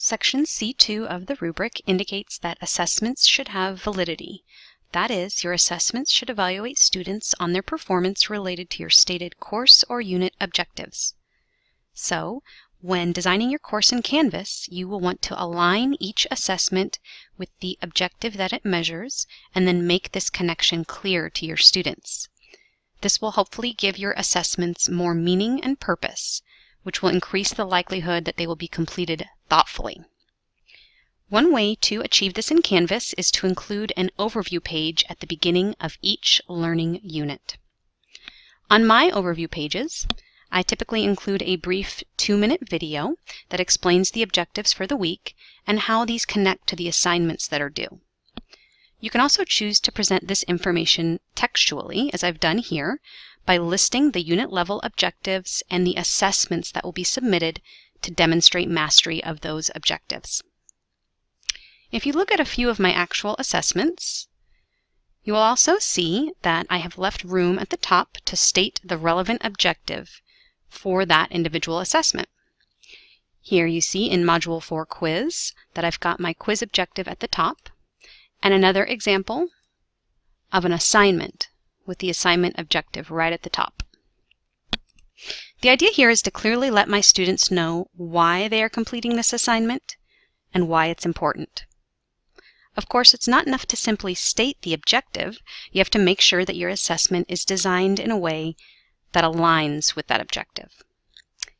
Section C2 of the rubric indicates that assessments should have validity. That is, your assessments should evaluate students on their performance related to your stated course or unit objectives. So, when designing your course in Canvas, you will want to align each assessment with the objective that it measures, and then make this connection clear to your students. This will hopefully give your assessments more meaning and purpose, which will increase the likelihood that they will be completed thoughtfully. One way to achieve this in Canvas is to include an overview page at the beginning of each learning unit. On my overview pages, I typically include a brief two-minute video that explains the objectives for the week and how these connect to the assignments that are due. You can also choose to present this information textually, as I've done here, by listing the unit level objectives and the assessments that will be submitted to demonstrate mastery of those objectives. If you look at a few of my actual assessments, you will also see that I have left room at the top to state the relevant objective for that individual assessment. Here you see in Module 4 Quiz that I've got my quiz objective at the top, and another example of an assignment with the assignment objective right at the top. The idea here is to clearly let my students know why they are completing this assignment and why it's important. Of course, it's not enough to simply state the objective. You have to make sure that your assessment is designed in a way that aligns with that objective.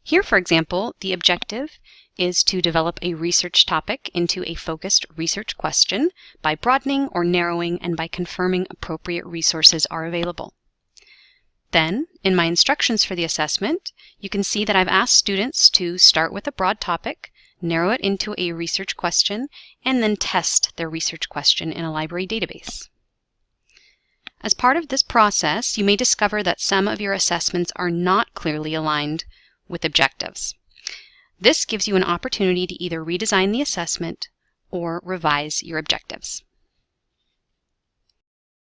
Here, for example, the objective is to develop a research topic into a focused research question by broadening or narrowing and by confirming appropriate resources are available. Then, in my instructions for the assessment, you can see that I've asked students to start with a broad topic, narrow it into a research question, and then test their research question in a library database. As part of this process, you may discover that some of your assessments are not clearly aligned with objectives. This gives you an opportunity to either redesign the assessment or revise your objectives.